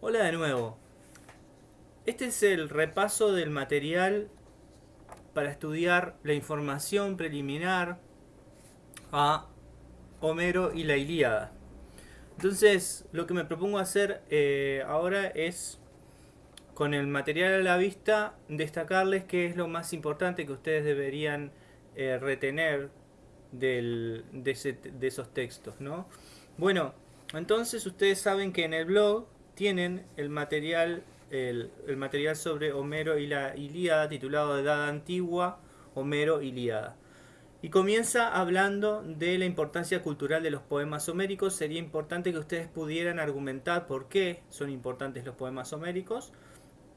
Hola de nuevo. Este es el repaso del material para estudiar la información preliminar a Homero y la Ilíada. Entonces, lo que me propongo hacer eh, ahora es, con el material a la vista, destacarles qué es lo más importante que ustedes deberían eh, retener de, esos textos, ¿no? Bueno, entonces ustedes saben que en el blog tienen el material, el, material sobre Homero y la Ilíada titulado Edad Antigua, Homero Ilíada. Y comienza hablando de la importancia cultural de los poemas homéricos. Sería importante que ustedes pudieran argumentar por qué son importantes los poemas homéricos.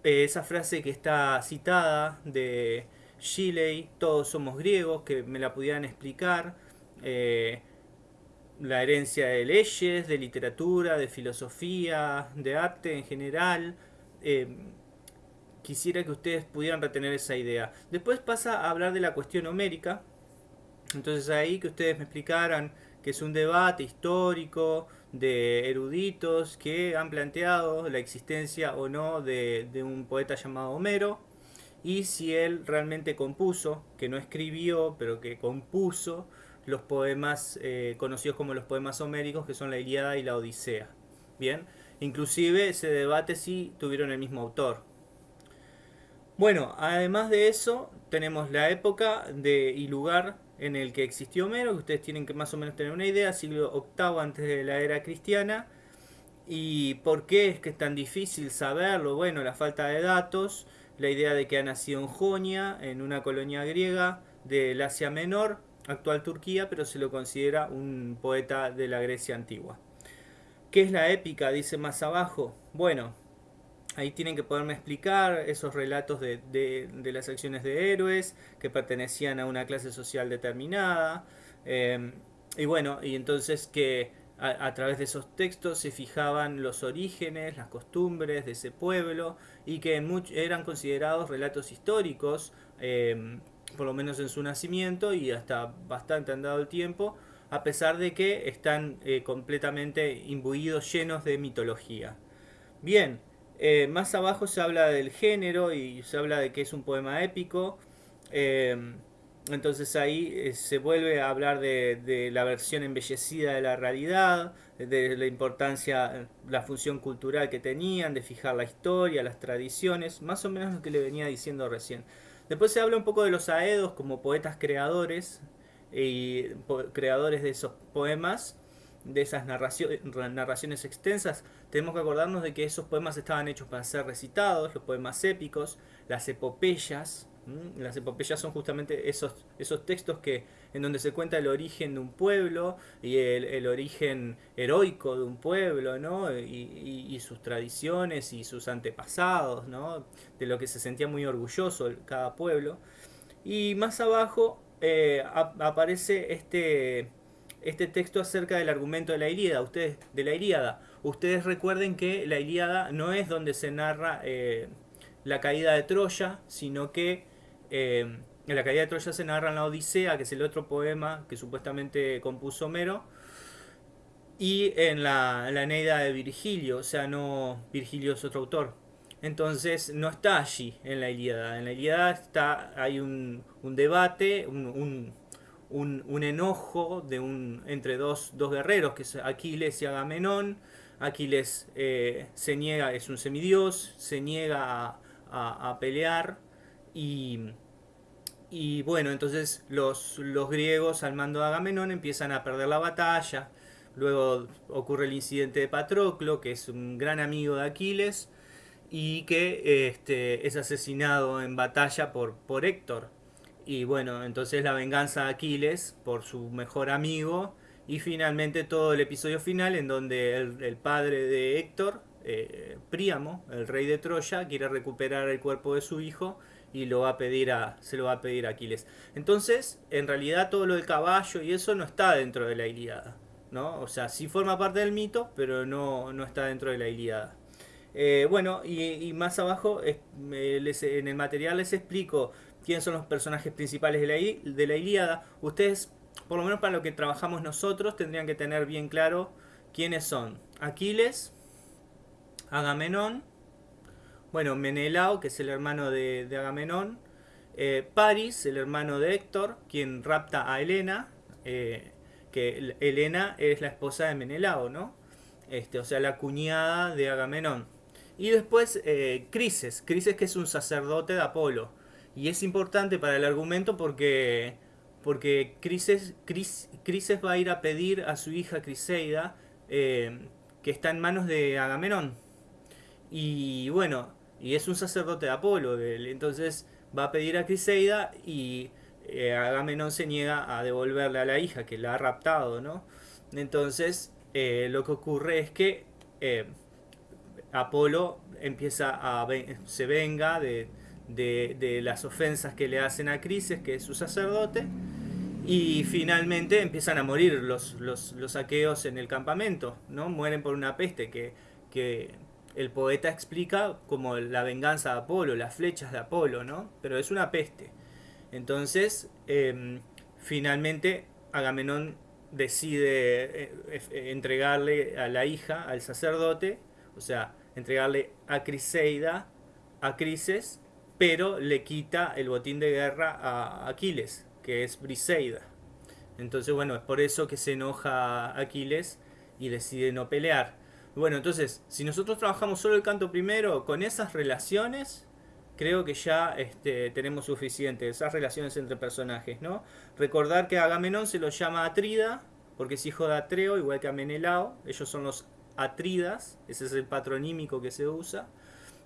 Eh, esa frase que está citada de Shelley, todos somos griegos, que me la pudieran explicar. Eh, la herencia de leyes, de literatura, de filosofía, de arte en general. Eh, quisiera que ustedes pudieran retener esa idea. Después pasa a hablar de la cuestión homérica. Entonces ahí que ustedes me explicaran que es un debate histórico de eruditos que han planteado la existencia o no de, de un poeta llamado Homero y si él realmente compuso, que no escribió, pero que compuso los poemas eh, conocidos como los poemas homéricos, que son la Ilíada y la Odisea. Bien, inclusive se debate si tuvieron el mismo autor. Bueno, además de eso, tenemos la época y lugar en el que existió Homero, que ustedes tienen que más o menos tener una idea, siglo VIII antes de la era cristiana. ¿Y por qué es que es tan difícil saberlo? Bueno, la falta de datos, la idea de que ha nacido en Jonia, en una colonia griega del Asia Menor, actual Turquía, pero se lo considera un poeta de la Grecia antigua. ¿Qué es la épica? Dice más abajo. Bueno, ahí tienen que poderme explicar esos relatos de, las acciones de héroes que pertenecían a una clase social determinada. Eh, y bueno, y entonces que a, través de esos textos se fijaban los orígenes, las costumbres de ese pueblo y que eran considerados relatos históricos. Eh, por lo menos en su nacimiento y hasta bastante andado el tiempo, a pesar de que están eh, completamente imbuidos, llenos de mitología. Bien, eh, más abajo se habla del género y se habla de que es un poema épico. Eh, entonces ahí se vuelve a hablar de, la versión embellecida de la realidad, de la importancia, la función cultural que tenían, de fijar la historia, las tradiciones, más o menos lo que le venía diciendo recién. Después se habla un poco de los aedos como poetas creadores y creadores de esos poemas, de esas narraciones extensas. Tenemos que acordarnos de que esos poemas estaban hechos para ser recitados, los poemas épicos, las epopeyas, las epopeyas son justamente esos, esos textos que, en donde se cuenta el origen de un pueblo y el, origen heroico de un pueblo, ¿no? Y, sus tradiciones y sus antepasados, ¿no? De lo que se sentía muy orgulloso cada pueblo. Y más abajo eh, aparece este, este texto acerca del argumento de la Ilíada. Ustedes, de la Ilíada. Ustedes recuerden que la Ilíada no es donde se narra eh, la caída de Troya, sino que eh, en la caída de Troya se narra en la Odisea, que es el otro poema que supuestamente compuso Homero, y en la, Eneida de Virgilio, o sea, no Virgilio es otro autor. Entonces no está allí en la Ilíada. En la Ilíada está, hay un, debate, un, enojo de un, entre dos, guerreros, que es Aquiles y Agamenón. Aquiles eh, se niega, es un semidios, se niega a pelear y, y bueno, entonces los, los griegos al mando de Agamenón empiezan a perder la batalla. Luego ocurre el incidente de Patroclo, que es un gran amigo de Aquiles y que este, es asesinado en batalla por, por Héctor. Y bueno, entonces la venganza de Aquiles por su mejor amigo y finalmente todo el episodio final en donde el, padre de Héctor, eh, Príamo, el rey de Troya, quiere recuperar el cuerpo de su hijo y lo va a pedir a, se lo va a pedir a Aquiles. Entonces, en realidad todo lo del caballo y eso no está dentro de la Ilíada. ¿no? O sea, sí forma parte del mito, pero no, no está dentro de la Ilíada. Eh, bueno, y, más abajo en el material les explico quiénes son los personajes principales de la, de la Ilíada. Ustedes, por lo menos para lo que trabajamos nosotros, tendrían que tener bien claro quiénes son. Aquiles, Agamenón, bueno, Menelao, que es el hermano de, Agamenón, eh, Paris, el hermano de Héctor, quien rapta a Helena, eh, que Helena es la esposa de Menelao, ¿no? Este, o sea, la cuñada de Agamenón. Y después eh, Crises, Crises que es un sacerdote de Apolo. Y es importante para el argumento porque, porque Crises, Crises va a ir a pedir a su hija Criseida, eh, que está en manos de Agamenón. Y bueno, y es un sacerdote de Apolo. Entonces va a pedir a Criseida y eh, Agamenón se niega a devolverle a la hija que la ha raptado, ¿no? Entonces eh, lo que ocurre es que eh, Apolo empieza a se venga de, las ofensas que le hacen a Crises, que es su sacerdote, y finalmente empiezan a morir los, los, los aqueos en el campamento, ¿no? Mueren por una peste que, que el poeta explica como la venganza de Apolo, las flechas de Apolo, ¿no? Pero es una peste. Entonces, em, finalmente Agamenón decide eh, eh, entregarle a la hija, al sacerdote, o sea, entregarle a Criseida, a Crises, pero le quita el botín de guerra a Aquiles, que es Briseida. Entonces, bueno, es por eso que se enoja Aquiles y decide no pelear. Bueno, entonces, si nosotros trabajamos solo el canto primero, con esas relaciones, creo que ya este, tenemos suficiente, esas relaciones entre personajes, ¿no? Recordar que Agamenón se lo llama Atrida, porque es hijo de Atreo, igual que a Menelao, ellos son los Atridas, ese es el patronímico que se usa.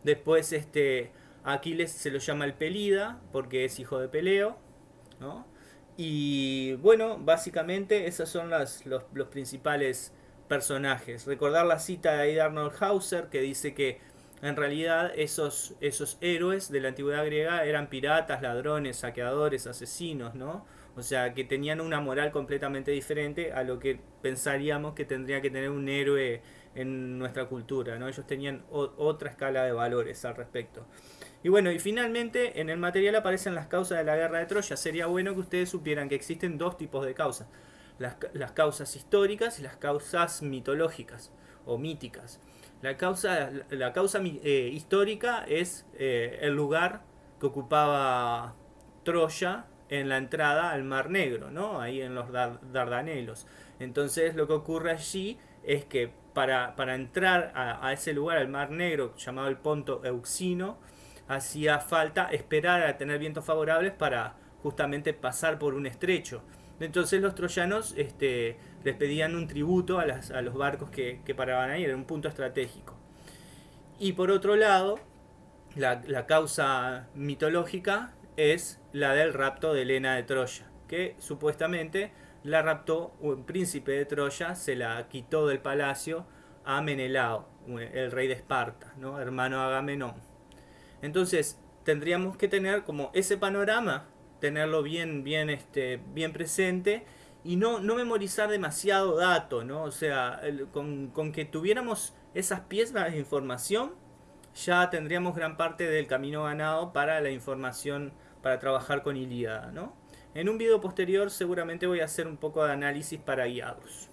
Después este, Aquiles se lo llama el Pelida, porque es hijo de Peleo, ¿no? Y bueno, básicamente esos son las, los, los principales personajes. Recordar la cita de Aida Arnold Hauser que dice que en realidad esos, esos héroes de la antigüedad griega eran piratas, ladrones, saqueadores, asesinos, ¿no? O sea, que tenían una moral completamente diferente a lo que pensaríamos que tendría que tener un héroe en nuestra cultura, ¿no? Ellos tenían otra escala de valores al respecto. Y bueno, y finalmente en el material aparecen las causas de la guerra de Troya. Sería bueno que ustedes supieran que existen dos tipos de causas. Las, las causas históricas y las causas mitológicas o míticas. La causa, la causa eh, histórica es eh, el lugar que ocupaba Troya en la entrada al Mar Negro, ¿no? ahí en los Dardanelos. Entonces lo que ocurre allí es que para, para entrar a, ese lugar, al Mar Negro, llamado el Ponto Euxino, hacía falta esperar a tener vientos favorables para justamente pasar por un estrecho. Entonces los troyanos este, les pedían un tributo a, los barcos que, paraban ahí, era un punto estratégico. Y por otro lado, la, causa mitológica es la del rapto de Helena de Troya, que supuestamente la raptó un príncipe de Troya, se la quitó del palacio a Menelao, el rey de Esparta, ¿no? hermano Agamenón. Entonces, tendríamos que tener como ese panorama tenerlo bien, bien, este, bien presente y no, no memorizar demasiado dato, ¿no? O sea, con, con, que tuviéramos esas piezas de información, ya tendríamos gran parte del camino ganado para la información, para trabajar con Ilíada, ¿no? En un video posterior seguramente voy a hacer un poco de análisis para guiados.